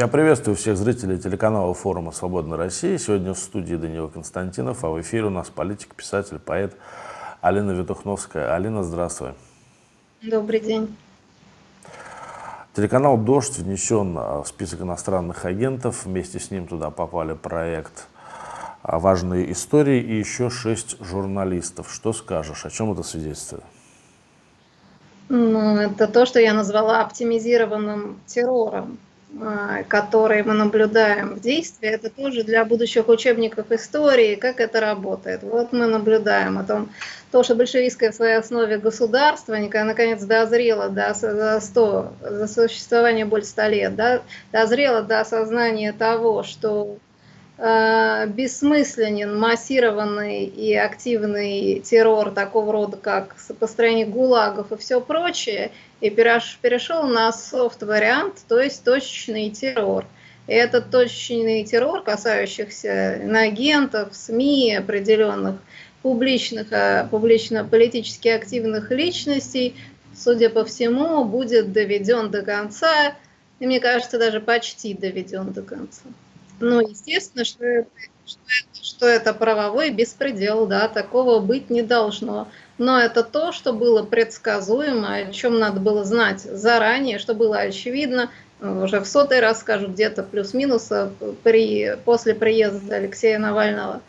Я приветствую всех зрителей телеканала форума «Свободная Россия». Сегодня в студии Данила Константинов, а в эфире у нас политик, писатель, поэт Алина Ветухновская. Алина, здравствуй. Добрый день. Телеканал «Дождь» внесен в список иностранных агентов. Вместе с ним туда попали проект «Важные истории» и еще шесть журналистов. Что скажешь? О чем это свидетельствует? Ну, это то, что я назвала оптимизированным террором. А, которые мы наблюдаем в действии, это тоже для будущих учебников истории, как это работает. Вот мы наблюдаем о том, то, что большевистское в своей основе государство наконец дозрело до, за, 100, за существование более 100 лет, да, дозрело до осознания того, что бессмысленен массированный и активный террор такого рода, как построение гулагов и все прочее, и перешел на софт-вариант, то есть точечный террор. И этот точечный террор, касающийся агентов, СМИ, определенных публичных, а, публично-политически активных личностей, судя по всему, будет доведен до конца, и мне кажется, даже почти доведен до конца. Ну, естественно, что это, что что это правовой беспредел, да, такого быть не должно но это то, что было предсказуемо, о чем надо было знать заранее, что было очевидно. Уже в сотый раз скажу, где-то плюс-минус э, при, после приезда Алексея Навального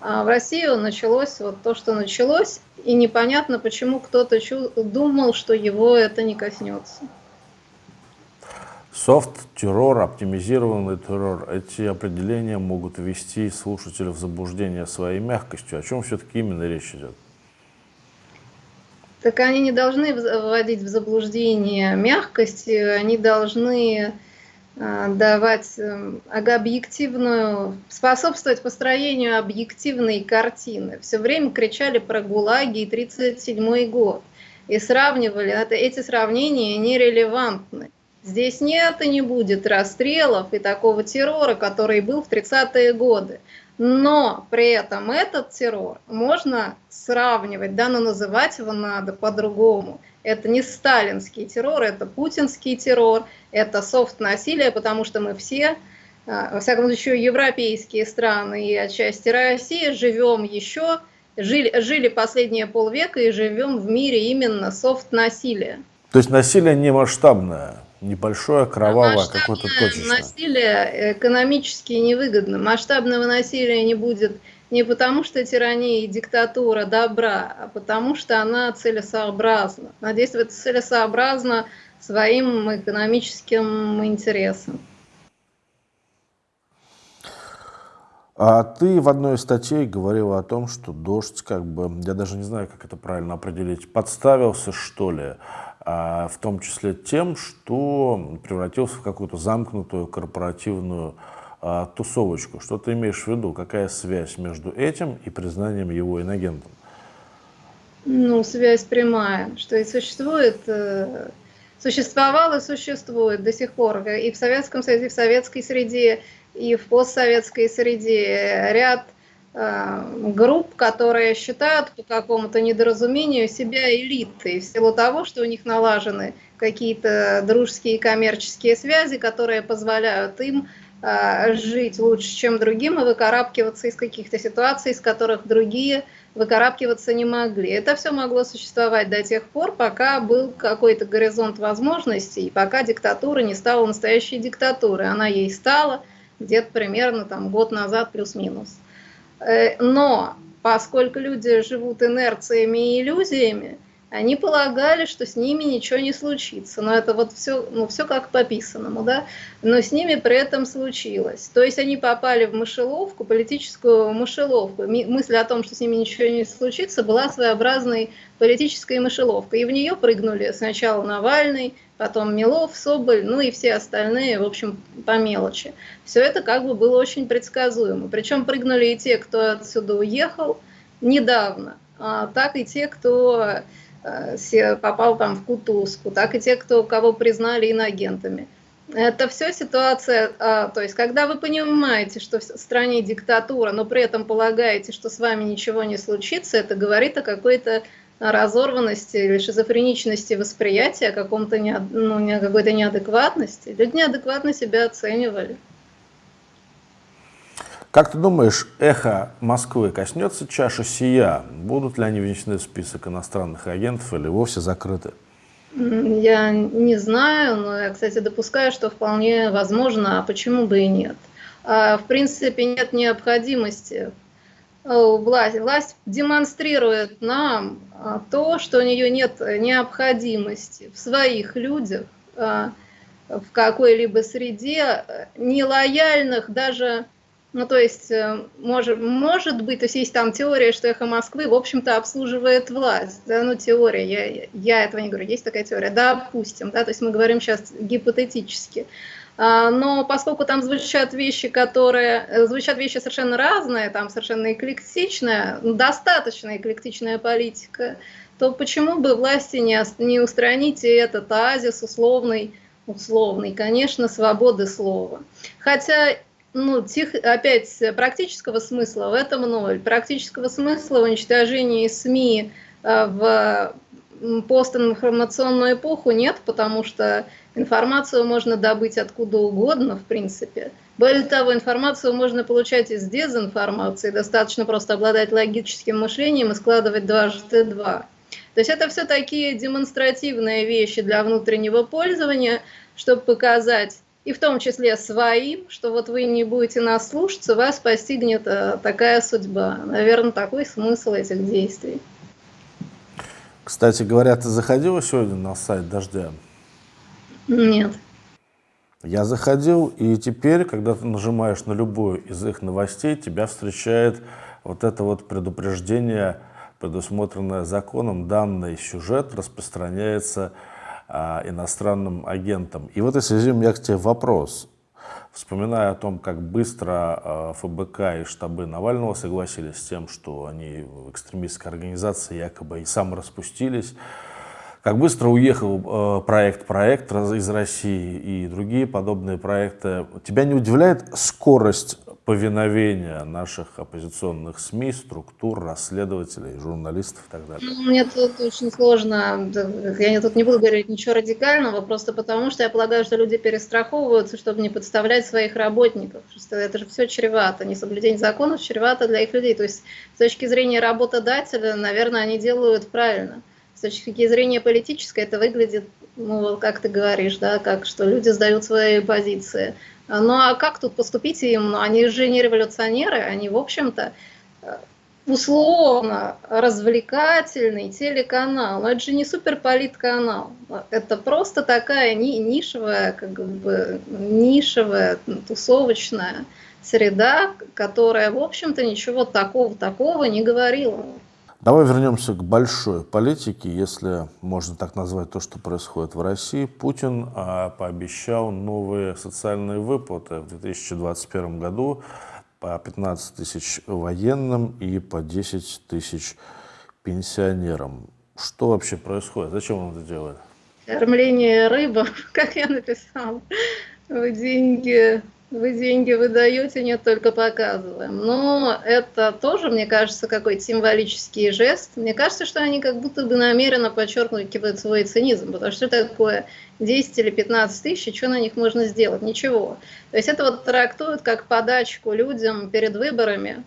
а в Россию началось вот то, что началось, и непонятно, почему кто-то думал, что его это не коснется. Софт-террор, оптимизированный террор, эти определения могут ввести слушателя в заблуждение своей мягкостью. О чем все-таки именно речь идет? Так они не должны вводить в заблуждение мягкостью, они должны а, давать эм, объективную, способствовать построению объективной картины. Все время кричали про ГУЛАГи и 1937 год и сравнивали, это, эти сравнения нерелевантны. Здесь нет и не будет расстрелов и такого террора, который был в 30-е годы. Но при этом этот террор можно сравнивать, да, но называть его надо по-другому. Это не сталинский террор, это путинский террор, это софт-насилие, потому что мы все, а, во всяком случае, европейские страны и отчасти России живем еще, жили, жили последние полвека и живем в мире именно софт-насилия. То есть насилие не масштабное? Небольшое, кровавое, какое-то точечное. Насилие экономически невыгодно. Масштабного насилия не будет не потому, что тирания и диктатура добра, а потому, что она целесообразна. Она действует целесообразно своим экономическим интересам. А ты в одной из статей говорила о том, что дождь, как бы, я даже не знаю, как это правильно определить, подставился, что ли, в том числе тем, что превратился в какую-то замкнутую корпоративную а, тусовочку. Что ты имеешь в виду? Какая связь между этим и признанием его инагентом? Ну, связь прямая, что и существует, э, существовал и существует до сих пор и в Советском Союзе, и в советской среде, и в постсоветской среде ряд групп, которые считают по какому-то недоразумению себя элитой в силу того, что у них налажены какие-то дружеские коммерческие связи, которые позволяют им э, жить лучше, чем другим, и выкарабкиваться из каких-то ситуаций, из которых другие выкарабкиваться не могли. Это все могло существовать до тех пор, пока был какой-то горизонт возможностей, пока диктатура не стала настоящей диктатурой. Она ей стала где-то примерно там, год назад плюс-минус. Э, но поскольку люди живут инерциями и иллюзиями, они полагали, что с ними ничего не случится. Но это вот все, ну, все как по писанному, да. Но с ними при этом случилось. То есть они попали в мышеловку, политическую мышеловку. Мысль о том, что с ними ничего не случится, была своеобразной политической мышеловкой. И в нее прыгнули сначала Навальный, потом Милов, Соболь, ну и все остальные, в общем, по мелочи. Все это как бы было очень предсказуемо. Причем прыгнули и те, кто отсюда уехал недавно, а так и те, кто попал там в кутузку, так и те, кто, кого признали инагентами. Это все ситуация, а, то есть когда вы понимаете, что в стране диктатура, но при этом полагаете, что с вами ничего не случится, это говорит о какой-то разорванности или шизофреничности восприятия, каком-то не, ну, какой-то неадекватности. Люди неадекватно себя оценивали. Как ты думаешь, эхо Москвы коснется чаши сия? Будут ли они внесены в список иностранных агентов или вовсе закрыты? Я не знаю, но я, кстати, допускаю, что вполне возможно, а почему бы и нет. А, в принципе, нет необходимости. Власть, власть демонстрирует нам а, то, что у нее нет необходимости в своих людях, а, в какой-либо среде, нелояльных даже ну, то есть, э, может, может быть, то есть есть там теория, что эхо Москвы, в общем-то, обслуживает власть. Да, ну, теория, я, я этого не говорю, есть такая теория, допустим, да, то есть мы говорим сейчас гипотетически. А, но поскольку там звучат вещи, которые, э, звучат вещи совершенно разные, там совершенно эклектичная, ну, достаточно эклектичная политика, то почему бы власти не, не устранить этот оазис условный, условный, конечно, свободы слова. Хотя ну, тех, опять, практического смысла в этом ноль. Практического смысла в уничтожении СМИ э, в постинформационную эпоху нет, потому что информацию можно добыть откуда угодно, в принципе. Более того, информацию можно получать из дезинформации, достаточно просто обладать логическим мышлением и складывать дважды два. То есть это все такие демонстративные вещи для внутреннего пользования, чтобы показать и в том числе своим, что вот вы не будете нас слушаться, вас постигнет э, такая судьба. Наверное, такой смысл этих действий. Кстати говоря, ты заходила сегодня на сайт «Дождя»? Нет. Я заходил, и теперь, когда ты нажимаешь на любую из их новостей, тебя встречает вот это вот предупреждение, предусмотренное законом, данный сюжет распространяется иностранным агентам. И в этой связи у меня к тебе вопрос. Вспоминая о том, как быстро а, ФБК и штабы Навального согласились с тем, что они в экстремистской организации якобы и сам распустились, как быстро уехал э, проект «Проект» из России и другие подобные проекты. Тебя не удивляет скорость повиновения наших оппозиционных СМИ, структур, расследователей, журналистов и так далее? Ну, мне тут очень сложно, я тут не буду говорить ничего радикального, просто потому что я полагаю, что люди перестраховываются, чтобы не подставлять своих работников. Что это же все чревато, несоблюдение законов чревато для их людей. То есть с точки зрения работодателя, наверное, они делают правильно. С точки зрения политической это выглядит, ну, как ты говоришь, да, как что люди сдают свои позиции. Ну а как тут поступить им? Ну, они же не революционеры, они, в общем-то, э, условно развлекательный телеканал, но это же не суперполитканал, это просто такая ни, нишевая, как бы, нишевая, тусовочная среда, которая, в общем-то, ничего такого такого не говорила. Давай вернемся к большой политике, если можно так назвать то, что происходит в России. Путин а, пообещал новые социальные выплаты в 2021 году по 15 тысяч военным и по 10 тысяч пенсионерам. Что вообще происходит? Зачем он это делает? Кормление рыбы, как я написал, деньги вы деньги выдаете, нет, только показываем. Но это тоже, мне кажется, какой-то символический жест. Мне кажется, что они как будто бы намеренно подчеркивают свой цинизм, потому что такое 10 или 15 тысяч, что на них можно сделать? Ничего. То есть это вот трактуют как подачку людям перед выборами,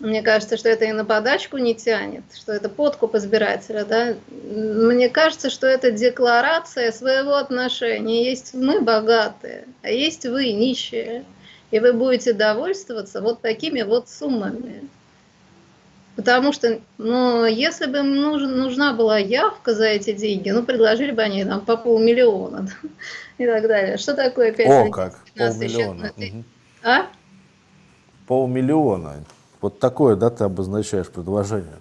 мне кажется, что это и на подачку не тянет, что это подкуп избирателя. Да? Мне кажется, что это декларация своего отношения. Есть мы богатые, а есть вы нищие. И вы будете довольствоваться вот такими вот суммами. Потому что, ну, если бы им нужен, нужна была явка за эти деньги, ну, предложили бы они там по полмиллиона да, и так далее. Что такое 5 О, как, полмиллиона. Угу. А? Полмиллиона. Вот такое, да, ты обозначаешь предложение?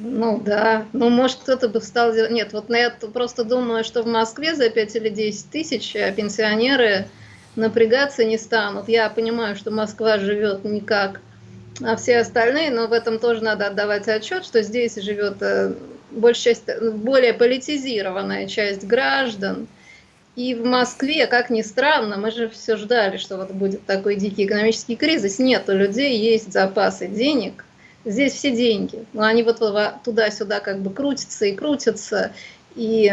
Ну да, ну может кто-то бы стал делать... Нет, вот на это просто думаю, что в Москве за 5 или 10 тысяч а пенсионеры напрягаться не станут. Я понимаю, что Москва живет не как а все остальные, но в этом тоже надо отдавать отчет, что здесь живет э, большая часть, более политизированная часть граждан, и в Москве, как ни странно, мы же все ждали, что вот будет такой дикий экономический кризис. Нет, у людей есть запасы денег, Здесь все деньги. Но они вот туда-сюда как бы крутятся и крутятся, и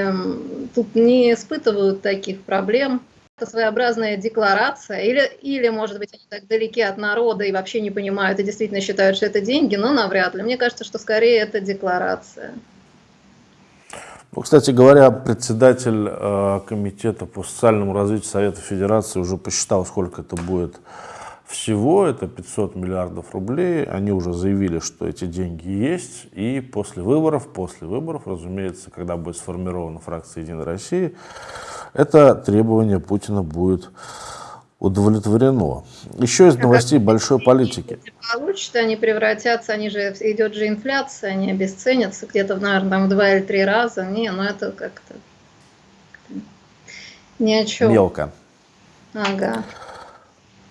тут не испытывают таких проблем. Это своеобразная декларация, или, или, может быть, они так далеки от народа и вообще не понимают и действительно считают, что это деньги, но навряд ли. Мне кажется, что скорее это декларация. Ну, кстати говоря, председатель э, Комитета по социальному развитию Совета Федерации уже посчитал, сколько это будет всего, это 500 миллиардов рублей. Они уже заявили, что эти деньги есть. И после выборов, после выборов, разумеется, когда будет сформирована фракция «Единой России», это требование Путина будет удовлетворено. Еще из новостей большой политики. Получат, они превратятся, они же, идет же инфляция, они обесценятся где-то, наверное, там в два или три раза. Не, ну это как-то ни о чем. Мелко. Ага.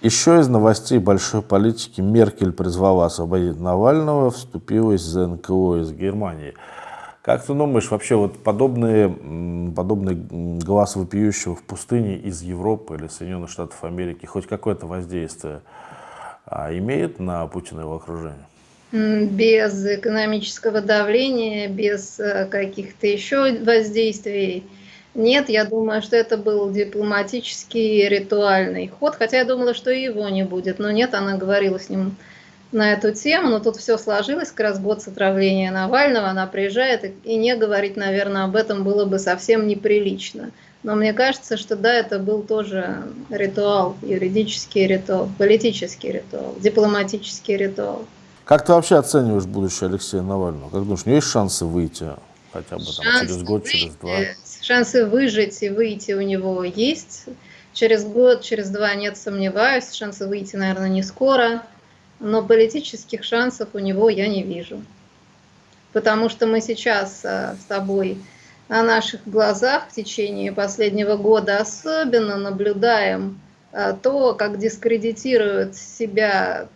Еще из новостей большой политики Меркель призвала освободить Навального, вступилась за НКО из Германии. Как ты думаешь, вообще вот подобные, подобные глаз вопиющего в пустыне из Европы или Соединенных Штатов Америки хоть какое-то воздействие а, имеет на Путина и его окружение? Без экономического давления, без э, каких-то еще воздействий. Нет, я думаю, что это был дипломатический ритуальный ход, хотя я думала, что его не будет. Но нет, она говорила с ним на эту тему, но тут все сложилось, как раз год с отравления Навального, она приезжает, и не говорить, наверное, об этом было бы совсем неприлично. Но мне кажется, что да, это был тоже ритуал, юридический ритуал, политический ритуал, дипломатический ритуал. Как ты вообще оцениваешь будущее Алексея Навального? Как думаешь, у него есть шансы выйти хотя бы там, шансы через год, выйти, через два? Шансы выжить и выйти у него есть. Через год, через два нет, сомневаюсь. Шансы выйти, наверное, не скоро но политических шансов у него я не вижу. Потому что мы сейчас э, с тобой на наших глазах в течение последнего года особенно наблюдаем э, то, как дискредитируют себя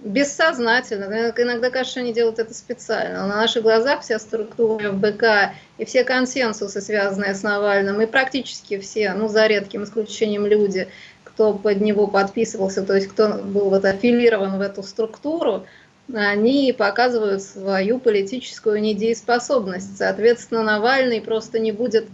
бессознательно, иногда кажется, что они делают это специально. Но на наших глазах вся структура ФБК и все консенсусы, связанные с Навальным, и практически все, ну за редким исключением люди, кто под него подписывался, то есть кто был вот аффилирован в эту структуру, они показывают свою политическую недееспособность. Соответственно, Навальный просто не будет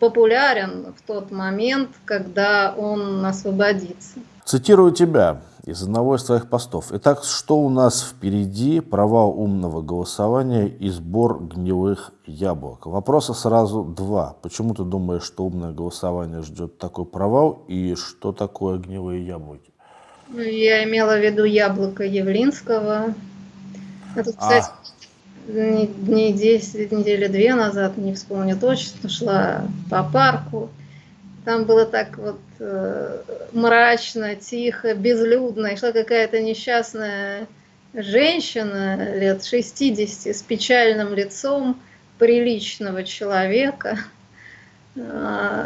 популярен в тот момент, когда он освободится. Цитирую тебя из одного из твоих постов. Итак, что у нас впереди? Права умного голосования и сбор гнилых яблок. Вопроса сразу два. Почему ты думаешь, что умное голосование ждет такой провал? И что такое гнилые яблоки? Ну, я имела в виду яблоко Явлинского. Это, кстати, а. дней 10, недели две назад, не вспомню точно, шла по парку. Там было так вот мрачно, тихо, безлюдно. И шла какая-то несчастная женщина лет 60 с печальным лицом приличного человека, э,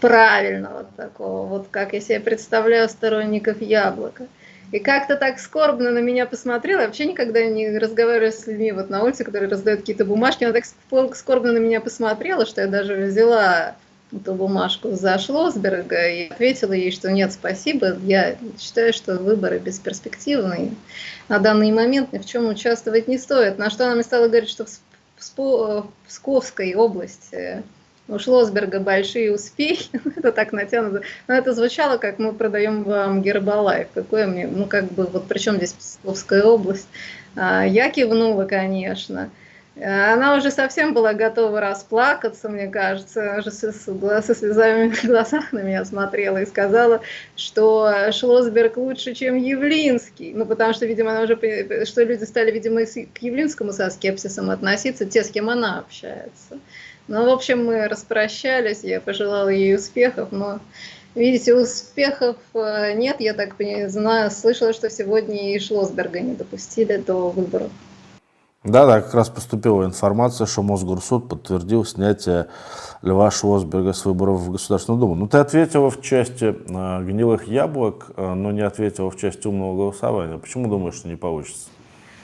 правильного такого, вот как я себе представляю сторонников яблока. И как-то так скорбно на меня посмотрела. Я вообще никогда не разговариваю с людьми вот на улице, которые раздают какие-то бумажки. Она так скорбно на меня посмотрела, что я даже взяла эту бумажку за Шлосберга и ответила ей, что нет, спасибо, я считаю, что выборы бесперспективные. На данный момент ни в чем участвовать не стоит. На что она мне стала говорить, что в Псковской области у Шлосберга большие успехи, это так натянуто, но это звучало, как мы продаем вам Гербалайф, какое мне, ну как бы, вот при чем здесь Псковская область? А, я кивнула, конечно, она уже совсем была готова расплакаться, мне кажется, уже со, со слезами в глазах на меня смотрела и сказала, что Шлосберг лучше, чем Явлинский. Ну, потому что, видимо, она уже, что люди стали, видимо, к Явлинскому со скепсисом относиться, те, с кем она общается. Ну, в общем, мы распрощались, я пожелала ей успехов, но, видите, успехов э, нет, я так знаю, слышала, что сегодня и Шлосберга не допустили до выборов. Да, да, как раз поступила информация, что Мосгорсуд подтвердил снятие Льва Швосберга с выборов в Государственную Думу. Ну, ты ответила в части э, гнилых яблок, э, но не ответила в части умного голосования. Почему думаешь, что не получится?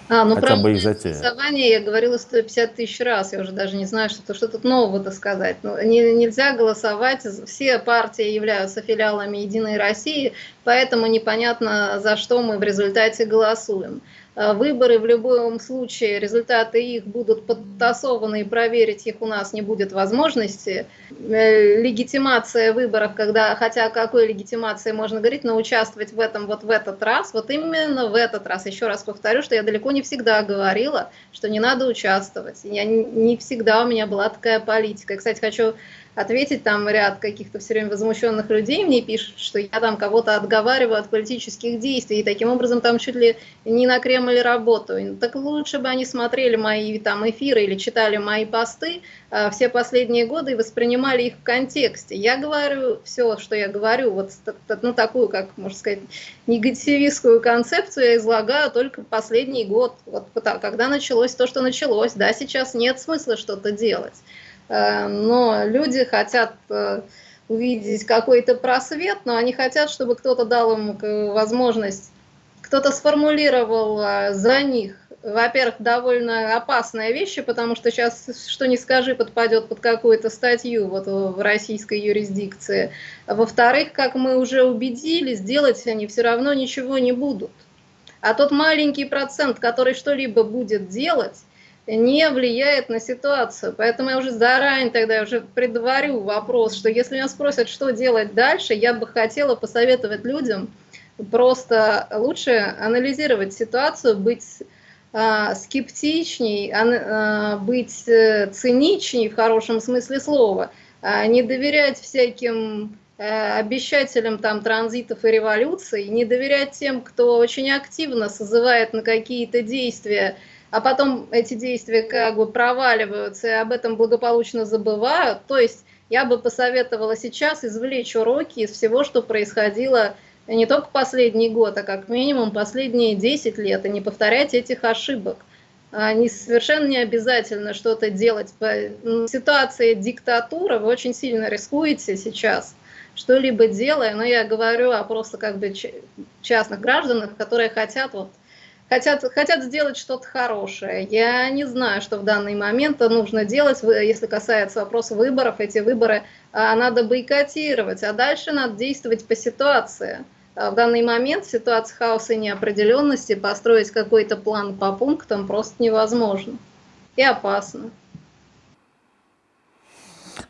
А, ну Хотя про бы их затея. голосование я говорила 150 тысяч раз, я уже даже не знаю, что, что тут нового-то сказать. Ну, не, нельзя голосовать, все партии являются филиалами Единой России, поэтому непонятно, за что мы в результате голосуем. Э, выборы в любом случае, результаты их будут подтасованы и проверить их у нас не будет возможности. Э, легитимация выборов, когда, хотя о какой легитимации можно говорить, но участвовать в этом вот в этот раз, вот именно в этот раз, еще раз повторю, что я далеко не всегда говорила, что не надо участвовать. Я не всегда у меня была такая политика. И, кстати, хочу ответить, там ряд каких-то все время возмущенных людей мне пишут, что я там кого-то отговариваю от политических действий, и таким образом там чуть ли не на Кремль работаю. Так лучше бы они смотрели мои там эфиры или читали мои посты э, все последние годы и воспринимали их в контексте. Я говорю все, что я говорю, вот ну, такую, как можно сказать, негативистскую концепцию я излагаю только последний год, вот когда началось то, что началось. Да, сейчас нет смысла что-то делать. Э, но люди хотят э, увидеть какой-то просвет, но они хотят, чтобы кто-то дал им возможность, кто-то сформулировал э, за них, во-первых, довольно опасные вещи, потому что сейчас, что не скажи, подпадет под какую-то статью вот в российской юрисдикции. Во-вторых, как мы уже убедились, делать они все равно ничего не будут. А тот маленький процент, который что-либо будет делать, не влияет на ситуацию. Поэтому я уже заранее тогда уже предварю вопрос, что если меня спросят, что делать дальше, я бы хотела посоветовать людям просто лучше анализировать ситуацию, быть э, скептичней, э, быть э, циничней в хорошем смысле слова, э, не доверять всяким обещателям там транзитов и революций, не доверять тем, кто очень активно созывает на какие-то действия, а потом эти действия как бы проваливаются и об этом благополучно забывают. То есть я бы посоветовала сейчас извлечь уроки из всего, что происходило не только последний год, а как минимум последние 10 лет, и не повторять этих ошибок. Не совершенно не обязательно что-то делать. По ситуации диктатуры вы очень сильно рискуете сейчас, что-либо делая, но я говорю о просто как бы частных гражданах, которые хотят вот хотят, хотят сделать что-то хорошее. Я не знаю, что в данный момент нужно делать, если касается вопроса выборов. Эти выборы а, надо бойкотировать, а дальше надо действовать по ситуации. А в данный момент в ситуации хаоса и неопределенности построить какой-то план по пунктам просто невозможно и опасно.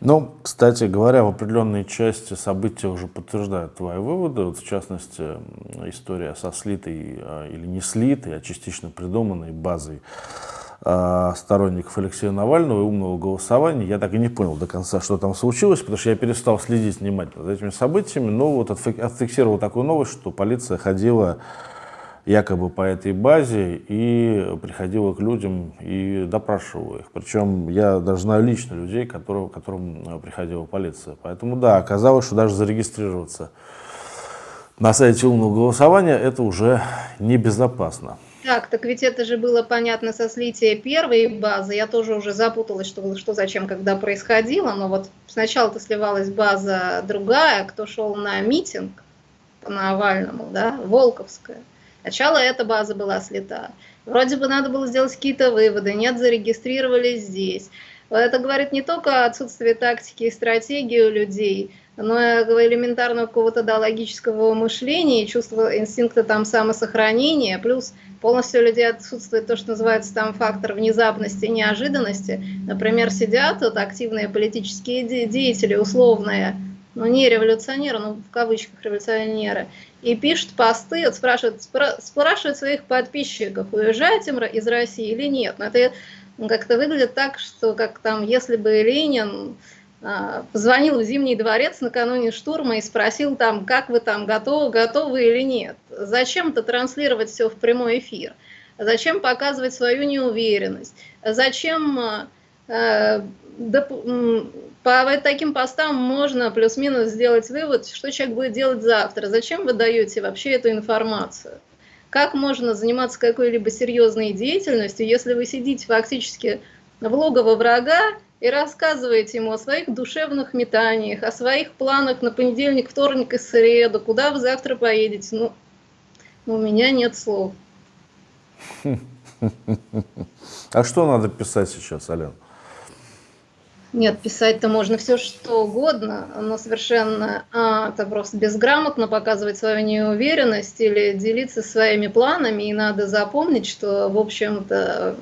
Ну, кстати говоря, в определенной части события уже подтверждают твои выводы. Вот, в частности, история со слитой а, или не слитой, а частично придуманной базой а, сторонников Алексея Навального и умного голосования. Я так и не понял до конца, что там случилось, потому что я перестал следить внимательно за этими событиями, но вот отфиксировал такую новость, что полиция ходила якобы по этой базе и приходила к людям и допрашивала их. Причем я даже знаю лично людей, которые, которым э, приходила полиция. Поэтому да, оказалось, что даже зарегистрироваться на сайте умного голосования это уже небезопасно. Так, так ведь это же было понятно со слития первой базы. Я тоже уже запуталась, что, что зачем, когда происходило. Но вот сначала-то сливалась база другая, кто шел на митинг по Навальному, да, Волковская. Сначала эта база была слета. Вроде бы надо было сделать какие-то выводы, нет, зарегистрировались здесь. Это говорит не только о отсутствии тактики и стратегии у людей, но и элементарного какого-то да, логического мышления, чувства инстинкта там самосохранения, плюс полностью у людей отсутствует то, что называется там фактор внезапности и неожиданности. Например, сидят вот активные политические деятели, условные, ну не революционеры, ну в кавычках революционеры, и пишут посты, вот спрашивают, спрашивают своих подписчиков, уезжать им из России или нет. Но это как-то выглядит так, что как там, если бы Ленин а, позвонил в Зимний дворец накануне штурма и спросил там, как вы там готовы, готовы или нет. Зачем-то транслировать все в прямой эфир? Зачем показывать свою неуверенность? Зачем э, по таким постам можно плюс-минус сделать вывод, что человек будет делать завтра. Зачем вы даете вообще эту информацию? Как можно заниматься какой-либо серьезной деятельностью, если вы сидите фактически в логово врага и рассказываете ему о своих душевных метаниях, о своих планах на понедельник, вторник и среду, куда вы завтра поедете? Ну, у меня нет слов. А что надо писать сейчас, Ален? Нет, писать-то можно все что угодно, но совершенно а, это просто безграмотно показывать свою неуверенность или делиться своими планами. И надо запомнить, что, в общем-то,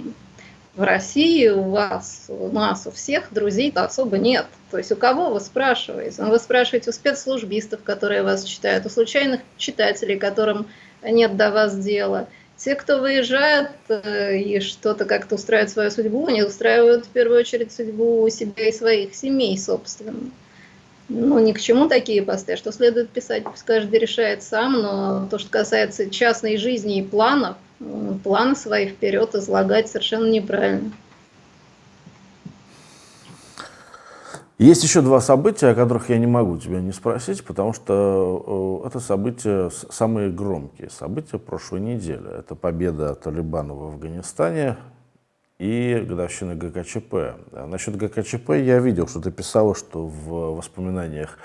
в России у вас, у нас, у всех друзей-то особо нет. То есть у кого вы спрашиваете? Ну, вы спрашиваете у спецслужбистов, которые вас читают, у случайных читателей, которым нет до вас дела. Те, кто выезжает э, и что-то как-то устраивает свою судьбу, они устраивают в первую очередь судьбу себя и своих семей, собственно. Ну, ни к чему такие посты. Что следует писать, пусть каждый решает сам, но то, что касается частной жизни и планов, планы свои вперед излагать совершенно неправильно. Есть еще два события, о которых я не могу тебя не спросить, потому что э, это события самые громкие. События прошлой недели. Это победа Талибана в Афганистане и годовщина ГКЧП. Насчет ГКЧП я видел, что ты писала, что в воспоминаниях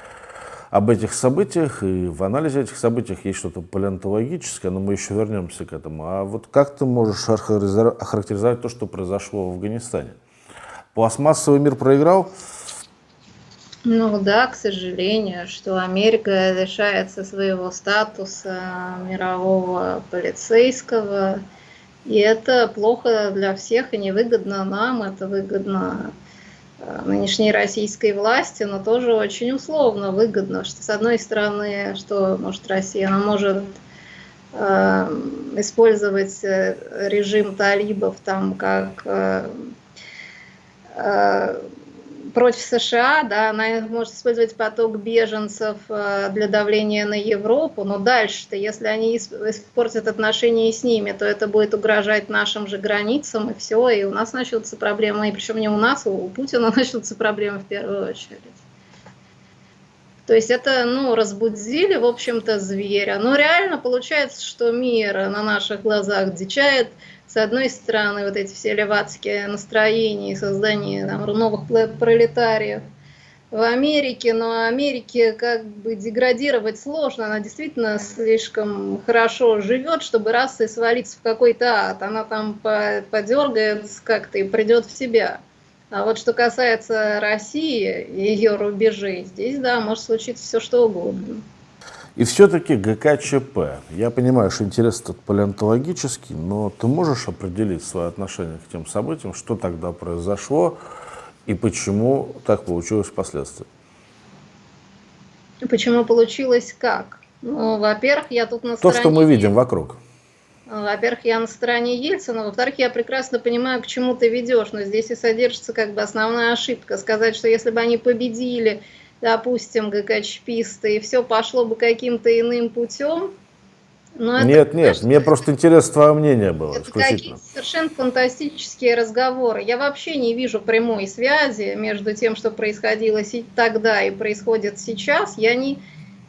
об этих событиях и в анализе этих событий есть что-то палеонтологическое, но мы еще вернемся к этому. А вот как ты можешь охарактеризовать то, что произошло в Афганистане? Пластмассовый мир проиграл? Ну да, к сожалению, что Америка лишается своего статуса мирового полицейского, и это плохо для всех и невыгодно нам, это выгодно Э, нынешней российской власти, но тоже очень условно выгодно, что с одной стороны, что может Россия, она может э, использовать э, режим талибов там как э, э, против США, да, она может использовать поток беженцев э, для давления на Европу, но дальше-то, если они испортят отношения с ними, то это будет угрожать нашим же границам, и все, и у нас начнутся проблемы, и причем не у нас, а у Путина начнутся проблемы в первую очередь. То есть это, ну, разбудили, в общем-то, зверя. Но реально получается, что мир на наших глазах дичает, с одной стороны, вот эти все левацкие настроения и создание там, новых пролетариев в Америке, но Америке как бы деградировать сложно, она действительно слишком хорошо живет, чтобы раз и свалиться в какой-то ад, она там подергается как-то и придет в себя. А вот что касается России и ее рубежей, здесь, да, может случиться все что угодно. И все-таки ГКЧП. Я понимаю, что интерес тут палеонтологический, но ты можешь определить свое отношение к тем событиям, что тогда произошло и почему так получилось впоследствии? Почему получилось как? Ну, во-первых, я тут на стороне... То, что мы видим вокруг. Во-первых, я на стороне Ельцина, во-вторых, я прекрасно понимаю, к чему ты ведешь, но здесь и содержится как бы основная ошибка. Сказать, что если бы они победили допустим, ГКЧПисты, и все пошло бы каким-то иным путем. Но нет, это, нет, конечно, мне просто интересно твое мнение было. Это какие-то совершенно фантастические разговоры. Я вообще не вижу прямой связи между тем, что происходило тогда и происходит сейчас. Я не,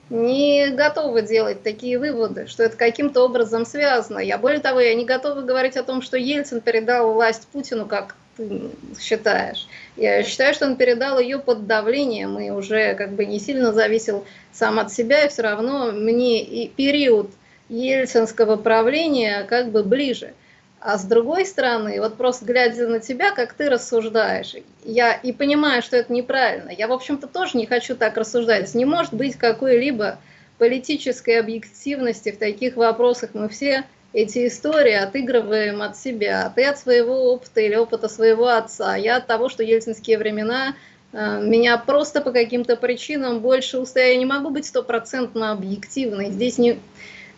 не готова делать такие выводы, что это каким-то образом связано. Я более того, я не готова говорить о том, что Ельцин передал власть Путину как ты считаешь. Я считаю, что он передал ее под давлением и уже как бы не сильно зависел сам от себя, и все равно мне и период ельцинского правления как бы ближе. А с другой стороны, вот просто глядя на тебя, как ты рассуждаешь, я и понимаю, что это неправильно. Я, в общем-то, тоже не хочу так рассуждать. Не может быть какой-либо политической объективности в таких вопросах. Мы все эти истории отыгрываем от себя. Ты от своего опыта или опыта своего отца. Я от того, что ельцинские времена э, меня просто по каким-то причинам больше устояли. Я не могу быть стопроцентно объективной. Здесь не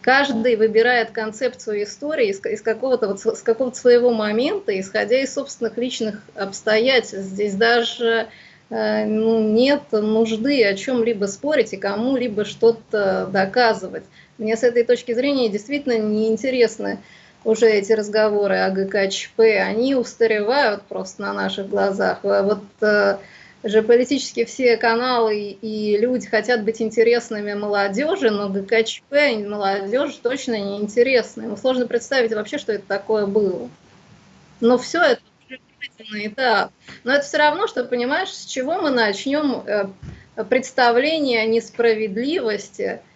каждый выбирает концепцию истории из, какого-то вот, с какого-то своего момента, исходя из собственных личных обстоятельств. Здесь даже ну, нет нужды о чем-либо спорить и кому-либо что-то доказывать. Мне с этой точки зрения действительно неинтересны уже эти разговоры о ГКЧП. Они устаревают просто на наших глазах. А вот э, же политически все каналы и люди хотят быть интересными молодежи, но ГКЧП молодежи точно не интересны. Ему сложно представить вообще, что это такое было. Но все это уже этап. Но это все равно, что понимаешь, с чего мы начнем э, представление о несправедливости –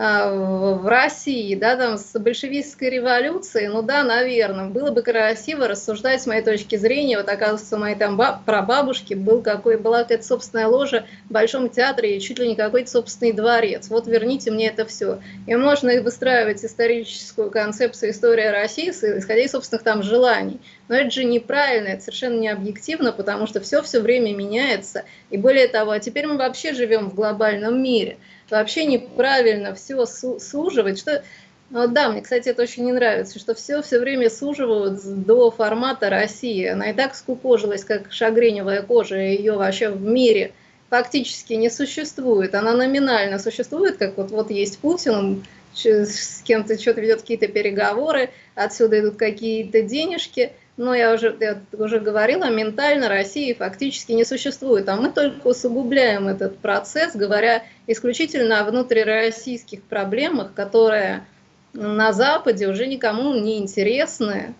в России, да, там, с большевистской революцией, ну да, наверное, было бы красиво рассуждать с моей точки зрения, вот оказывается, моей там баб, прабабушки был какой, была какая-то собственная ложа в Большом театре и чуть ли не какой-то собственный дворец. Вот верните мне это все. И можно выстраивать историческую концепцию истории России, исходя из собственных там желаний. Но это же неправильно, это совершенно не объективно, потому что все все время меняется. И более того, а теперь мы вообще живем в глобальном мире – вообще неправильно все суживать, что ну, да, мне, кстати, это очень не нравится, что все все время суживают до формата России. Она и так скукожилась, как шагреневая кожа, ее вообще в мире фактически не существует. Она номинально существует, как вот, вот есть Путин, он с кем-то что-то ведет какие-то переговоры, отсюда идут какие-то денежки, но я уже, я уже говорила, ментально России фактически не существует, а мы только усугубляем этот процесс, говоря исключительно о внутрироссийских проблемах, которые на Западе уже никому не интересны,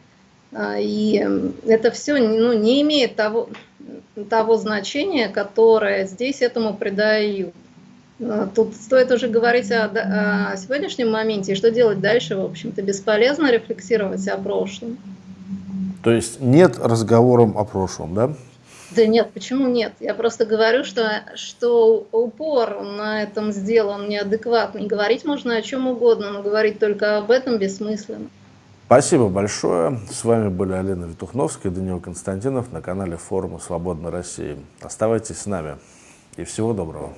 а, и это все ну, не имеет того, того значения, которое здесь этому придают. А, тут стоит уже говорить о, о сегодняшнем моменте, и что делать дальше, в общем-то, бесполезно рефлексировать о прошлом. То есть нет разговором о прошлом, да? Да нет, почему нет? Я просто говорю, что, что упор на этом сделан неадекватный. Говорить можно о чем угодно, но говорить только об этом бессмысленно. Спасибо большое. С вами были Алина Витухновская и Даниил Константинов на канале форума «Свободной России». Оставайтесь с нами и всего доброго.